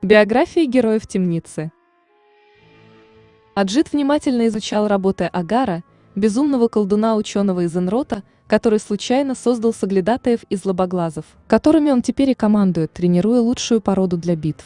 Биография героев темницы. Аджит внимательно изучал работы Агара, безумного колдуна-ученого из Энрота, который случайно создал соглядатаев из лобоглазов, которыми он теперь и командует, тренируя лучшую породу для битв.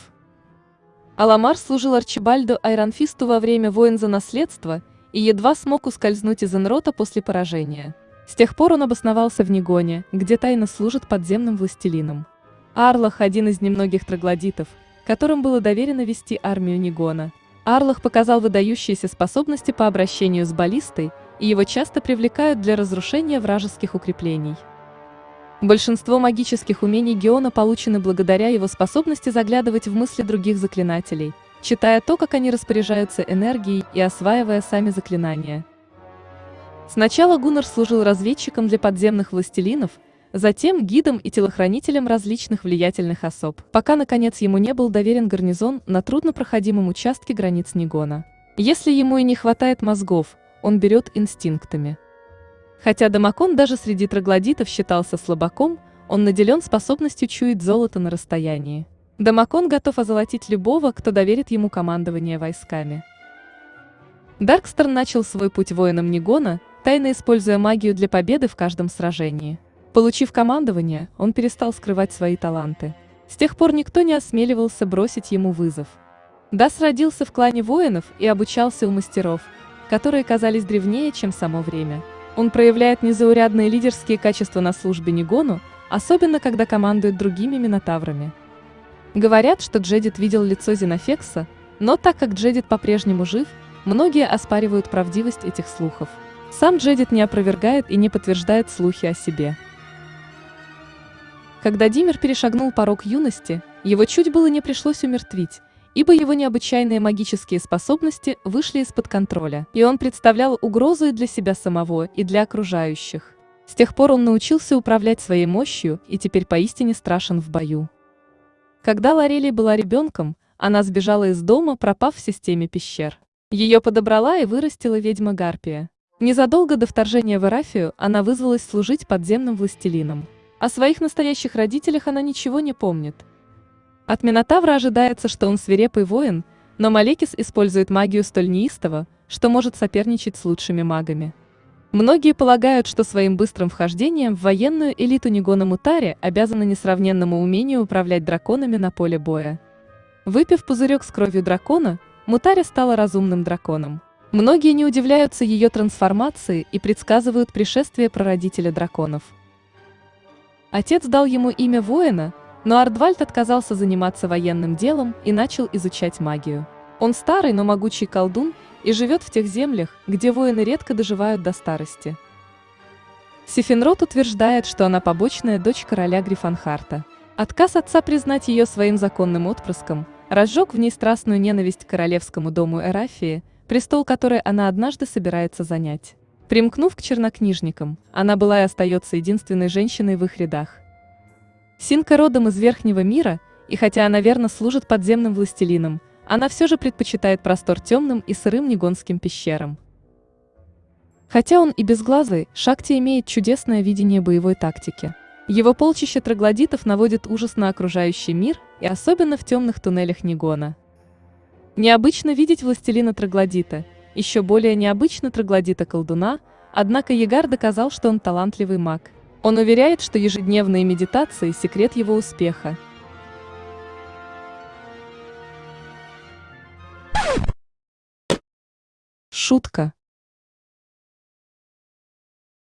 Аламар служил Арчибальду Айронфисту во время войн за наследство и едва смог ускользнуть из Энрота после поражения. С тех пор он обосновался в Нигоне, где тайно служит подземным властелином. Арлах – один из немногих троглодитов, которым было доверено вести армию Нигона. Арлах показал выдающиеся способности по обращению с баллистой, и его часто привлекают для разрушения вражеских укреплений. Большинство магических умений Геона получены благодаря его способности заглядывать в мысли других заклинателей, читая то, как они распоряжаются энергией и осваивая сами заклинания. Сначала Гуннар служил разведчиком для подземных властелинов, затем гидом и телохранителем различных влиятельных особ, пока, наконец, ему не был доверен гарнизон на труднопроходимом участке границ Нигона. Если ему и не хватает мозгов, он берет инстинктами. Хотя Дамакон даже среди троглодитов считался слабаком, он наделен способностью чуять золото на расстоянии. Дамакон готов озолотить любого, кто доверит ему командование войсками. Даркстерн начал свой путь воином Нигона, тайно используя магию для победы в каждом сражении. Получив командование, он перестал скрывать свои таланты. С тех пор никто не осмеливался бросить ему вызов. Дас родился в клане воинов и обучался у мастеров, которые казались древнее, чем само время. Он проявляет незаурядные лидерские качества на службе Нигону, особенно когда командует другими минотаврами. Говорят, что Джедит видел лицо Зенофекса, но так как Джедит по-прежнему жив, многие оспаривают правдивость этих слухов. Сам Джедит не опровергает и не подтверждает слухи о себе. Когда Димер перешагнул порог юности, его чуть было не пришлось умертвить, ибо его необычайные магические способности вышли из-под контроля, и он представлял угрозу и для себя самого, и для окружающих. С тех пор он научился управлять своей мощью и теперь поистине страшен в бою. Когда Лорелия была ребенком, она сбежала из дома, пропав в системе пещер. Ее подобрала и вырастила ведьма Гарпия. Незадолго до вторжения в Эрафию она вызвалась служить подземным властелином. О своих настоящих родителях она ничего не помнит. От Минотавра ожидается, что он свирепый воин, но Малекис использует магию столь неистово, что может соперничать с лучшими магами. Многие полагают, что своим быстрым вхождением в военную элиту Нигона Мутари обязаны несравненному умению управлять драконами на поле боя. Выпив пузырек с кровью дракона, Мутари стала разумным драконом. Многие не удивляются ее трансформации и предсказывают пришествие прародителя драконов. Отец дал ему имя воина, но Ардвальд отказался заниматься военным делом и начал изучать магию. Он старый, но могучий колдун и живет в тех землях, где воины редко доживают до старости. Сифенрот утверждает, что она побочная дочь короля Грифанхарта. Отказ отца признать ее своим законным отпрыском разжег в ней страстную ненависть к королевскому дому Эрафии, престол которой она однажды собирается занять. Примкнув к чернокнижникам, она была и остается единственной женщиной в их рядах. Синка родом из Верхнего мира, и хотя она верно служит подземным властелином, она все же предпочитает простор темным и сырым негонским пещерам. Хотя он и безглазый, Шакти имеет чудесное видение боевой тактики. Его полчище троглодитов наводит ужас на окружающий мир и особенно в темных туннелях Нигона. Необычно видеть властелина троглодита, еще более необычно троглодита-колдуна, однако Егар доказал, что он талантливый маг. Он уверяет, что ежедневные медитации – секрет его успеха. Шутка.